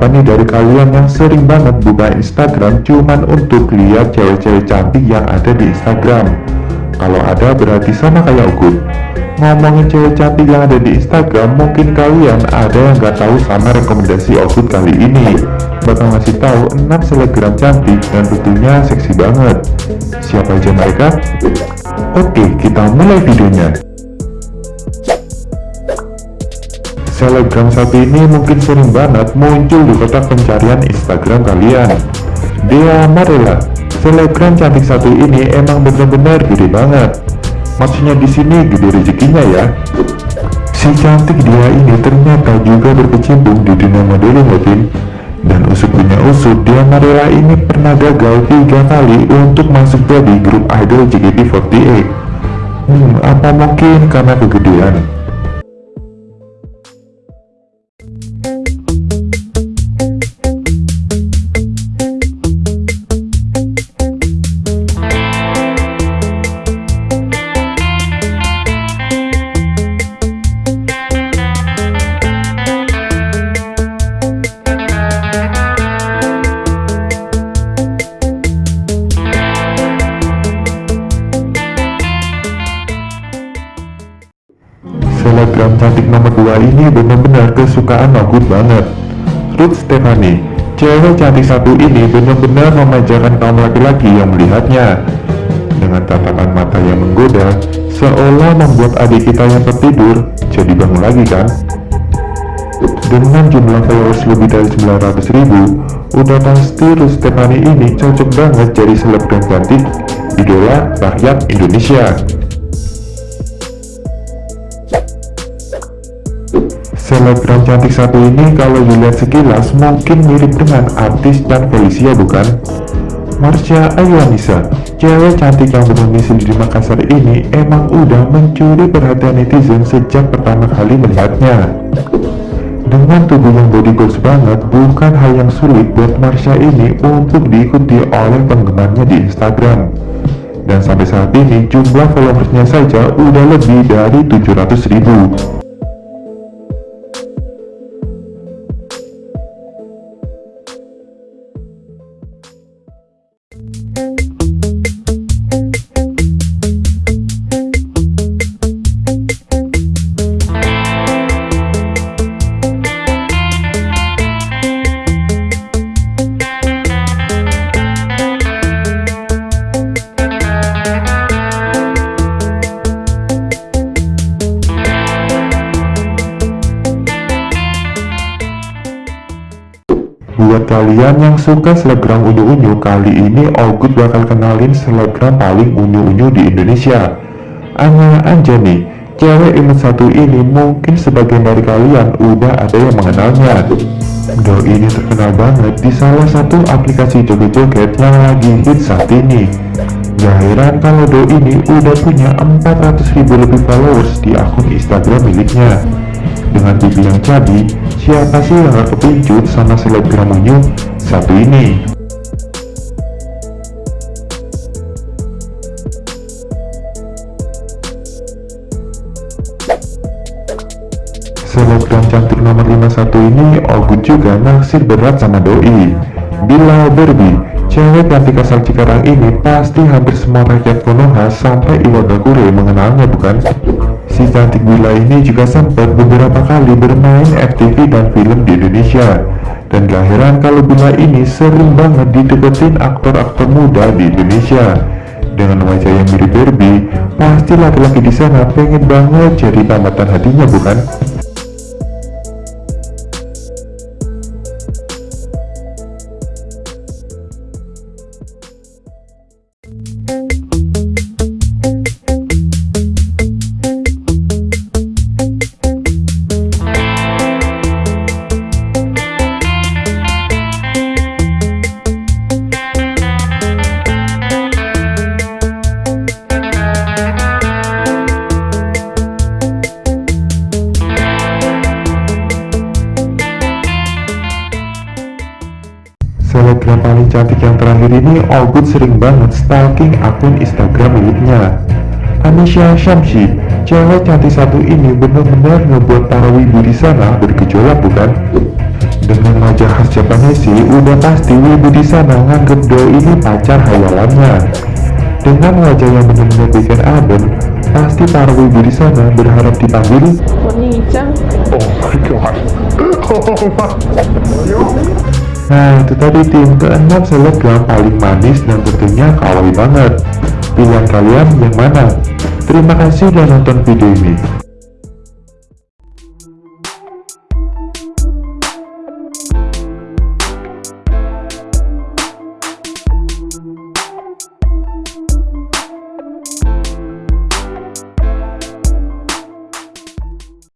Siapa nih dari kalian yang sering banget buka Instagram cuman untuk lihat cewek-cewek cantik yang ada di Instagram? Kalau ada berarti sama kayak Ugut. Ngomongin cewek cantik yang ada di Instagram, mungkin kalian ada yang gak tahu sama rekomendasi Ogut kali ini. Bakal ngasih tahu 6 selebgram cantik dan tentunya seksi banget. Siapa aja mereka? Oke, kita mulai videonya. Selebgram satu ini mungkin sering banget muncul di kotak pencarian Instagram kalian. Dea Marela, selebgram cantik satu ini emang bener-bener gede banget. Maksudnya di sini gede rezekinya ya. Si cantik dia ini ternyata juga berkecimpung di dunia modeling Latin dan usut punya usut dia Marela ini pernah gagal tiga kali untuk masuk jadi grup idol JKT48 hmm apa mungkin karena kegedean Selebgram cantik nomor 2 ini benar-benar kesukaan Nogut banget. Ruth Stephanie Cewek cantik satu ini benar-benar memanjakan kaum laki-laki yang melihatnya. Dengan tatapan mata yang menggoda Seolah membuat adik kita yang tertidur jadi bangun lagi kan? Dengan jumlah followers lebih dari 900 ribu udah pasti Ruth Stephanie ini cocok banget jadi selebgram cantik idola rakyat Indonesia Selebgram cantik satu ini kalau dilihat sekilas mungkin mirip dengan artis dan Felicia bukan? Marsha Ayuanisa, cewek cantik yang berdomisili di Makassar ini emang udah mencuri perhatian netizen sejak pertama kali melihatnya. Dengan tubuh yang body goals banget, bukan hal yang sulit buat Marsha ini untuk diikuti oleh penggemarnya di Instagram. Dan sampai saat ini jumlah followersnya saja udah lebih dari 700 ribu. Kalian yang suka selebgram unyu-unyu, kali ini Ogut bakal kenalin selebgram paling unyu-unyu di Indonesia. Anya Anjani, cewek imut satu ini mungkin sebagian dari kalian udah ada yang mengenalnya. Do ini terkenal banget di salah satu aplikasi joget-joget yang lagi hit saat ini. Gak heran kalau Do ini udah punya 400 ribu lebih followers di akun Instagram miliknya. Dengan pipi yang cabi, siapa sih yang gak kepincut sama selebgram unyu satu ini? Selebgram cantik nomor 51 ini Ogut juga naksir berat sama doi Bila Barbie, cewek cantik asal Cikarang ini pasti hampir semua rakyat Konoha sampai Iwagakure mengenalnya bukan? Si cantik Bila ini juga sempat beberapa kali bermain FTV dan film di Indonesia Dan gak heran kalau Bila ini sering banget dideketin aktor-aktor muda di Indonesia Dengan wajah yang mirip Barbie, pasti laki-laki di sana pengen banget jadi tambatan hatinya bukan? yang paling cantik yang terakhir ini All sering banget stalking akun Instagram miliknya Anisha Syamsi, cewek cantik satu ini benar-benar ngebuat para wibu di sana bergejolak bukan? Dengan wajah khas Japanese, udah pasti wibu di sana nganggep doi ini pacar hayalannya. Dengan wajah yang benar-benar bikin adem, pasti para wibu di sana berharap dipanggil. Oh my god. Oh my. Nah itu tadi tim keenam selebgram paling manis dan tentunya kawaii banget Pilihan kalian yang mana? Terima kasih sudah nonton video ini